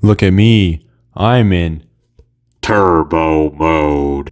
Look at me. I'm in Turbo mode.